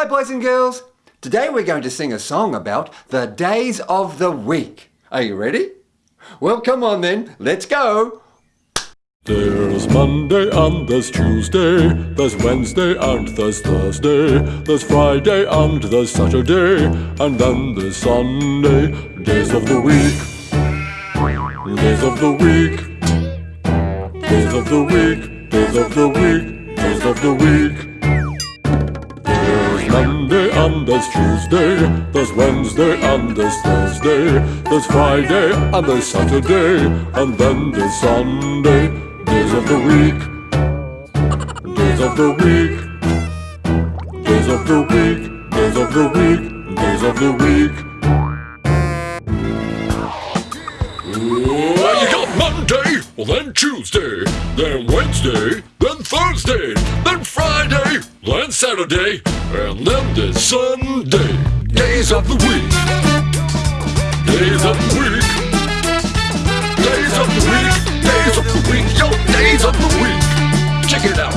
Hi boys and girls! Today we're going to sing a song about the days of the week. Are you ready? Well come on then, let's go! There's Monday and there's Tuesday, there's Wednesday and there's Thursday, there's Friday and there's Saturday, and then there's Sunday, days of the week. Days of the week. Days of the week, days of the week, days of the week. Monday and there's Tuesday, there's Wednesday and there's Thursday, there's Friday and there's Saturday, and then there's Sunday, days of the week, days of the week, days of the week, days of the week, days of the week. Well, you got Monday, well then Tuesday, then Wednesday, then Thursday, then then Saturday, and then there's Sunday. Days of the week. Days of the week. Days of the week. Days of the week. Yo, days of the week. Check it out.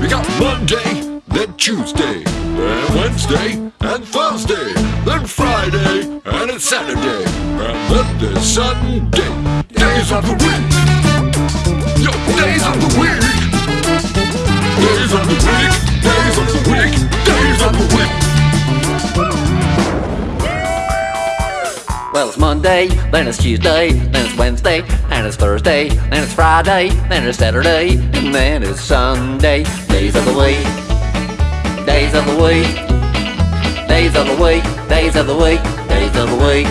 We got Monday, then Tuesday, then Wednesday, and Thursday, then Friday, and it's Saturday, and then there's Sunday. Days of the week. Yo, days of the week. Well, it's Monday, then it's Tuesday, then it's Wednesday, and it's Thursday, then it's Friday, then it's Saturday, and then it's Sunday. Days of the week. Days of the week. Days of the week. Days of the week. Days of the week.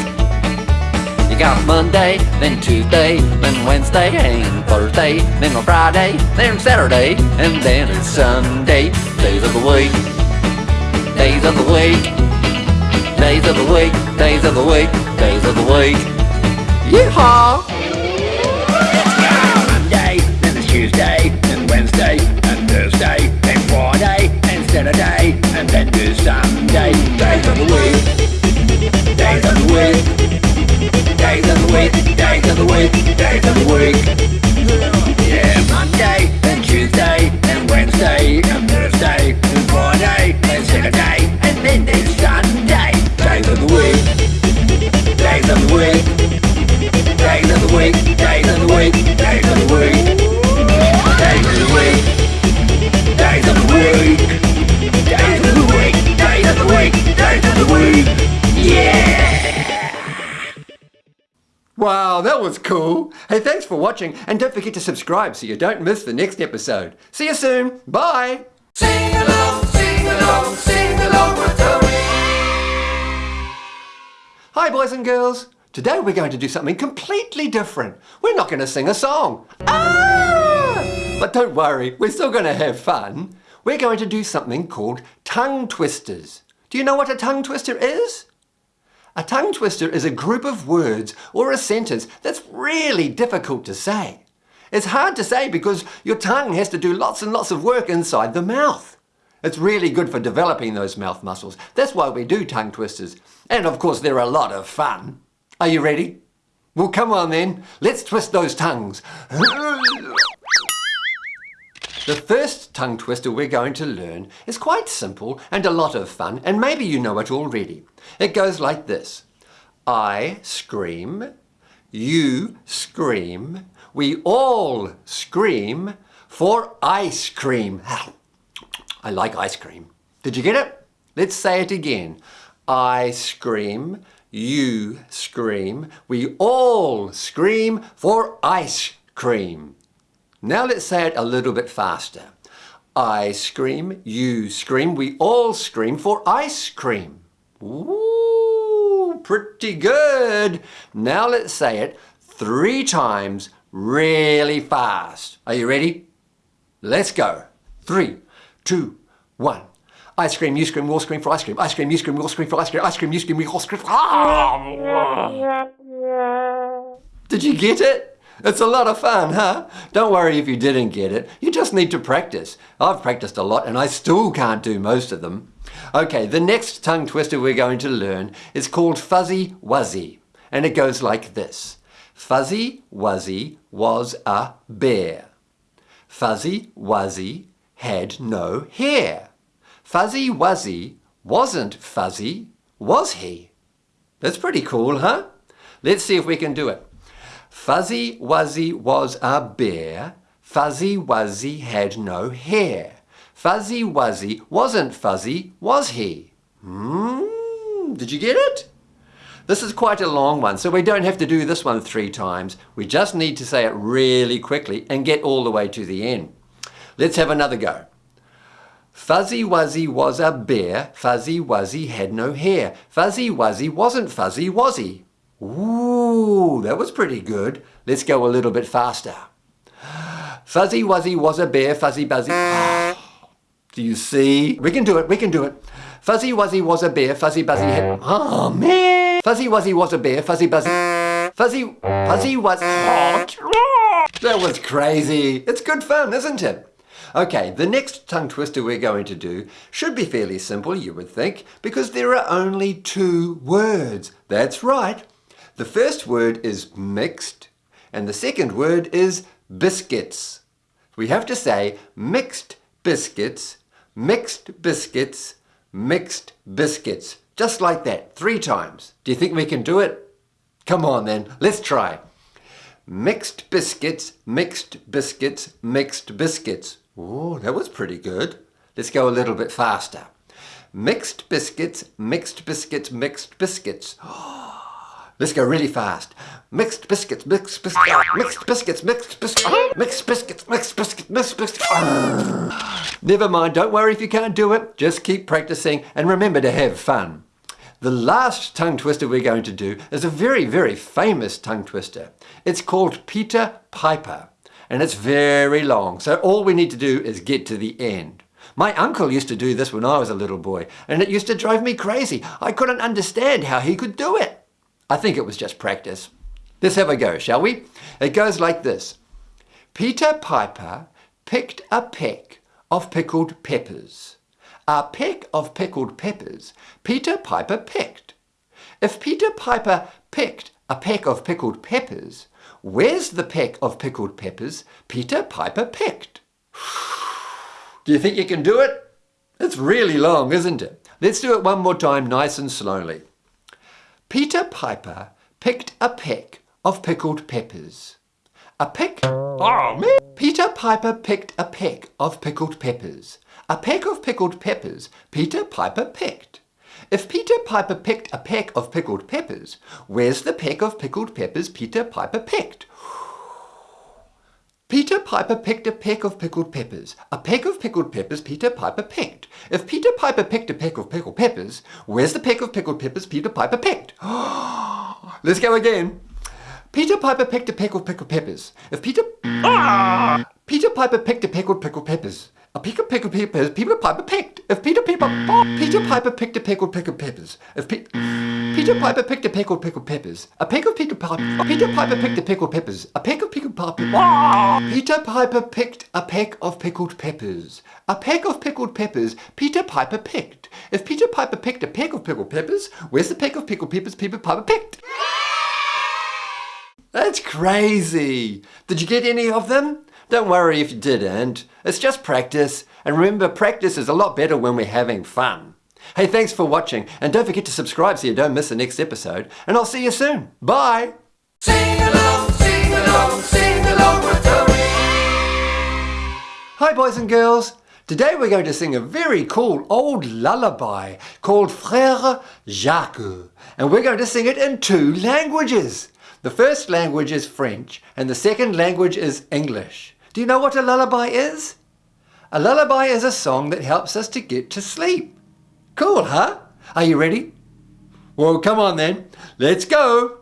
You got Monday, then Tuesday, then Wednesday, and Thursday, then on Friday, then Saturday, and then it's Sunday. Days of the week. Days of the week. Days of the week, days of the week, days of the week. Yeehaw! Monday, then it's Tuesday, then Wednesday, and Thursday, was cool! Hey, thanks for watching and don't forget to subscribe so you don't miss the next episode. See you soon! Bye! Sing along, sing along, sing along with Tony. Hi boys and girls! Today we're going to do something completely different. We're not going to sing a song. Ah! But don't worry, we're still going to have fun. We're going to do something called tongue twisters. Do you know what a tongue twister is? A tongue twister is a group of words or a sentence that's really difficult to say. It's hard to say because your tongue has to do lots and lots of work inside the mouth. It's really good for developing those mouth muscles. That's why we do tongue twisters. And of course they're a lot of fun. Are you ready? Well come on then, let's twist those tongues. The first tongue twister we're going to learn is quite simple and a lot of fun and maybe you know it already. It goes like this. I scream, you scream, we all scream for ice cream. I like ice cream. Did you get it? Let's say it again. I scream, you scream, we all scream for ice cream. Now let's say it a little bit faster. I scream, you scream, we all scream for ice cream. Ooh, pretty good. Now let's say it three times really fast. Are you ready? Let's go. Three, two, one. I scream, you scream, we all scream for ice cream. I scream, you scream, we all scream for ice cream. I scream, you scream, we all scream for... Ah! Did you get it? It's a lot of fun, huh? Don't worry if you didn't get it. You just need to practice. I've practiced a lot and I still can't do most of them. Okay, the next tongue twister we're going to learn is called Fuzzy Wuzzy. And it goes like this. Fuzzy Wuzzy was a bear. Fuzzy Wuzzy had no hair. Fuzzy Wuzzy wasn't fuzzy, was he? That's pretty cool, huh? Let's see if we can do it. Fuzzy Wuzzy was a bear. Fuzzy Wuzzy had no hair. Fuzzy Wuzzy wasn't fuzzy, was he? Hmm, did you get it? This is quite a long one, so we don't have to do this one three times. We just need to say it really quickly and get all the way to the end. Let's have another go. Fuzzy Wuzzy was a bear. Fuzzy Wuzzy had no hair. Fuzzy Wuzzy wasn't fuzzy, was he? Ooh, that was pretty good. Let's go a little bit faster. Fuzzy Wuzzy was a bear. Fuzzy Buzzy... Ah. Do you see? We can do it, we can do it. Fuzzy Wuzzy was a bear. Fuzzy Buzzy had... Oh, man! Fuzzy Wuzzy was a bear. Fuzzy Buzzy... Fuzzy... Fuzzy was... Ah. That was crazy. It's good fun, isn't it? Okay, the next tongue twister we're going to do should be fairly simple, you would think, because there are only two words. That's right. The first word is mixed, and the second word is biscuits. We have to say mixed biscuits, mixed biscuits, mixed biscuits. Just like that, three times. Do you think we can do it? Come on then, let's try. Mixed biscuits, mixed biscuits, mixed biscuits. Oh, that was pretty good. Let's go a little bit faster. Mixed biscuits, mixed biscuits, mixed biscuits. Oh, Let's go really fast. Mixed biscuits, mixed biscuits, mixed biscuits, mixed biscuits, mixed biscuits, mixed biscuits, mixed biscuits. Ah. Never mind, don't worry if you can't do it. Just keep practicing and remember to have fun. The last tongue twister we're going to do is a very, very famous tongue twister. It's called Peter Piper and it's very long. So all we need to do is get to the end. My uncle used to do this when I was a little boy, and it used to drive me crazy. I couldn't understand how he could do it. I think it was just practice. Let's have a go, shall we? It goes like this. Peter Piper picked a peck of pickled peppers. A peck of pickled peppers Peter Piper picked. If Peter Piper picked a peck of pickled peppers, Where's the peck of pickled peppers Peter Piper picked? Do you think you can do it? It's really long, isn't it? Let's do it one more time nice and slowly. Peter Piper picked a peck of pickled peppers. A peck? Oh, me! Peter Piper picked a peck of pickled peppers. A peck of pickled peppers Peter Piper picked. If Peter Piper picked a peck of pickled peppers, where's the peck of pickled peppers Peter Piper picked? Peter Piper picked a peck of pickled peppers. A peck of pickled peppers Peter Piper picked. If Peter Piper picked a peck of pickled peppers, where's the peck of pickled peppers Peter Piper picked? Let's go again. Peter Piper picked a peck of pickled peppers. If Peter... Ah! Peter Piper picked a peck of pickled peppers. A peck of pickled peppers Peter Piper picked. If Peter Piper... Peter Piper picked a peck of pickled peppers. If Pe Peter Piper picked a of pickled peppers. A of Peter Piper... Peter Piper picked a pickled peppers. A of pickled peppers. Peter Piper picked a peck of pickled peppers. A peck of pickled peppers Peter Piper picked. If Peter Piper picked a peck of pickled peppers, where's the peck of pickled peppers Peter Piper picked? That's crazy! Did you get any of them? Don't worry if you didn't. It's just practice. And remember, practice is a lot better when we're having fun. Hey, thanks for watching. And don't forget to subscribe so you don't miss the next episode. And I'll see you soon. Bye! Sing along, sing along, sing along with. Hi, boys and girls. Today we're going to sing a very cool old lullaby called Frère Jacques. And we're going to sing it in two languages. The first language is French and the second language is English. Do you know what a lullaby is? A lullaby is a song that helps us to get to sleep. Cool, huh? Are you ready? Well, come on then. Let's go.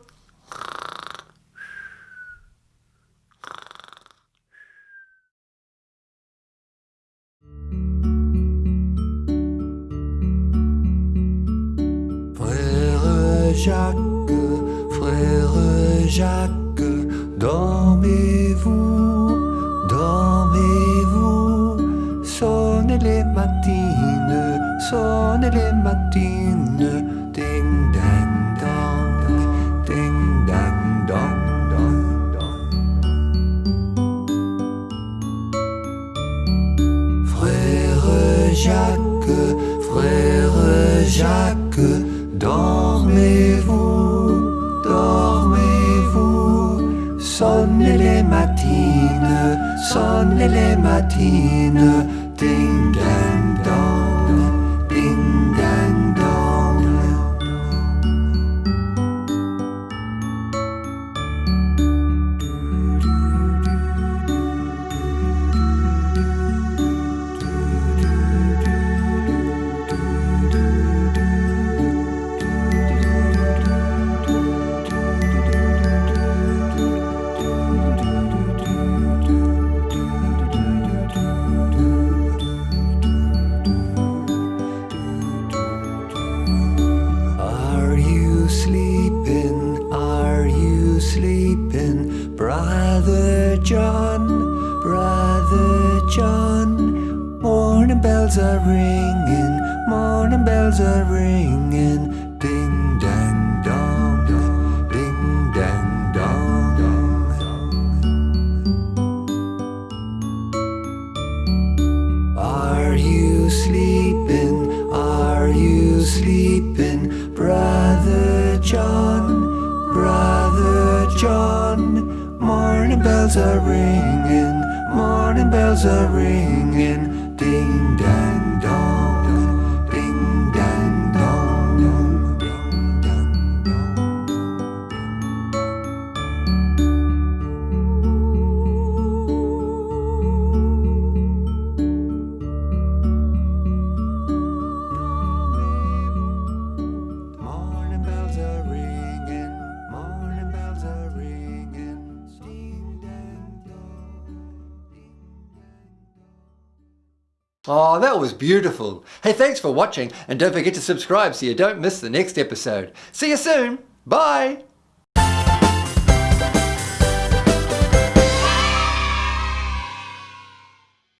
Frère Jacques, frère Jacques, dormez-vous, sonne les matines, ding dang dong, ding dang dong. Frère Jacques, frère Jacques, dormez-vous, dormez-vous, sonnez les matines, sonnez les matines. bells are ringing, ding dang dong. Oh, that was beautiful. Hey, thanks for watching and don't forget to subscribe so you don't miss the next episode. See you soon. Bye.